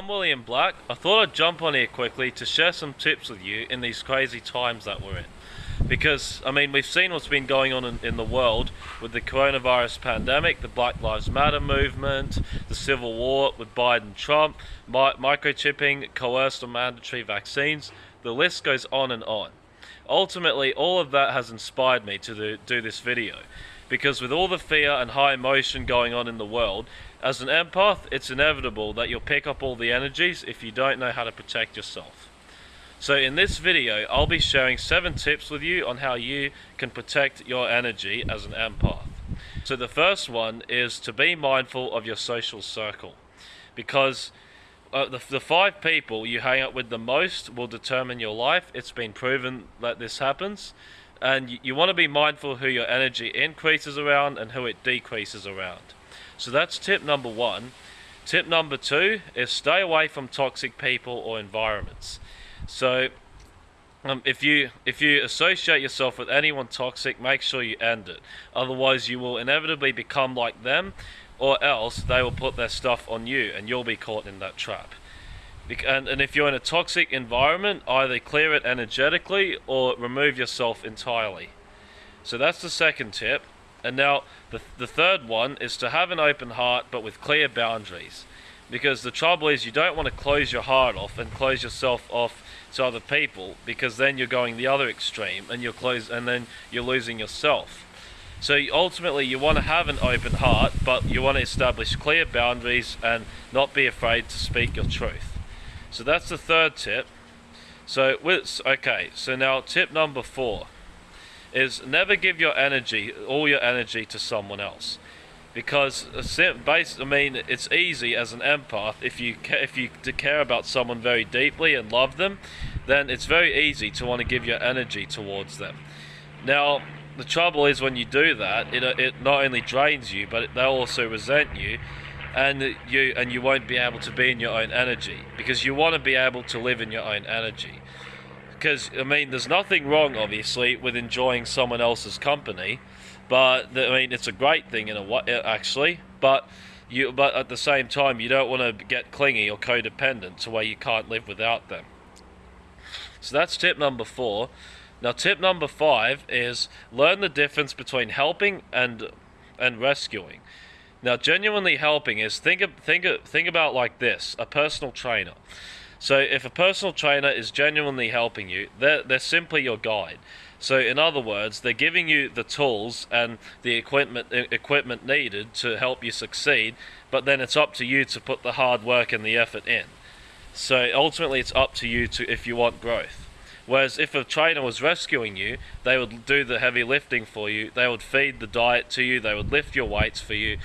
I'm William Black. I thought I'd jump on here quickly to share some tips with you in these crazy times that we're in. Because, I mean, we've seen what's been going on in, in the world with the coronavirus pandemic, the Black Lives Matter movement, the civil war with Biden Trump, mi microchipping, coerced or mandatory vaccines. The list goes on and on. Ultimately, all of that has inspired me to do, do this video because with all the fear and high emotion going on in the world, as an empath, it's inevitable that you'll pick up all the energies if you don't know how to protect yourself. So in this video, I'll be sharing 7 tips with you on how you can protect your energy as an empath. So the first one is to be mindful of your social circle. Because uh, the, the five people you hang out with the most will determine your life. It's been proven that this happens and you, you want to be mindful who your energy increases around and who it decreases around. So that's tip number one. Tip number two is stay away from toxic people or environments. So um, if you if you associate yourself with anyone toxic, make sure you end it. Otherwise, you will inevitably become like them, or else they will put their stuff on you, and you'll be caught in that trap. And, and if you're in a toxic environment, either clear it energetically or remove yourself entirely. So that's the second tip. And now the, the third one is to have an open heart but with clear boundaries. Because the trouble is you don't want to close your heart off and close yourself off to other people because then you're going the other extreme and you're close and then you're losing yourself. So ultimately you want to have an open heart but you want to establish clear boundaries and not be afraid to speak your truth. So that's the third tip. So with okay, so now tip number four is never give your energy, all your energy to someone else. Because base, I mean, it's easy as an empath if you if you care about someone very deeply and love them, then it's very easy to want to give your energy towards them. Now, the trouble is when you do that, it it not only drains you, but they'll also resent you, and you and you won't be able to be in your own energy because you want to be able to live in your own energy. Because I mean there's nothing wrong obviously with enjoying someone else's company but I mean it's a great thing in a way uh, actually but you but at the same time you don't want to get clingy or codependent to where you can't live without them. So that's tip number 4 now tip number 5 is learn the difference between helping and and rescuing now, genuinely helping is think of, think of, think about like this: a personal trainer. So, if a personal trainer is genuinely helping you, they're they're simply your guide. So, in other words, they're giving you the tools and the equipment equipment needed to help you succeed. But then it's up to you to put the hard work and the effort in. So ultimately, it's up to you to if you want growth. Whereas if a trainer was rescuing you, they would do the heavy lifting for you, they would feed the diet to you, they would lift your weights for you.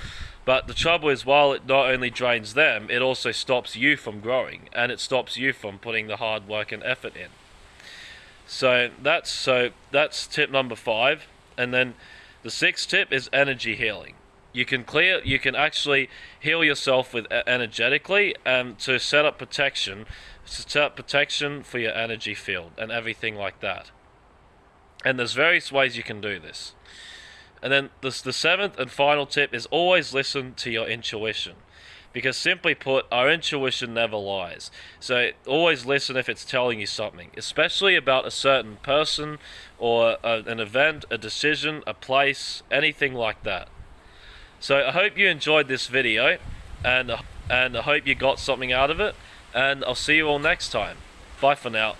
But the trouble is, while it not only drains them, it also stops you from growing, and it stops you from putting the hard work and effort in. So that's so that's tip number five, and then the sixth tip is energy healing. You can clear, you can actually heal yourself with energetically, and to set up protection set protection for your energy field and everything like that. And there's various ways you can do this. And then this, the seventh and final tip is always listen to your intuition. Because simply put, our intuition never lies. So always listen if it's telling you something, especially about a certain person or a, an event, a decision, a place, anything like that. So I hope you enjoyed this video and, and I hope you got something out of it and I'll see you all next time. Bye for now.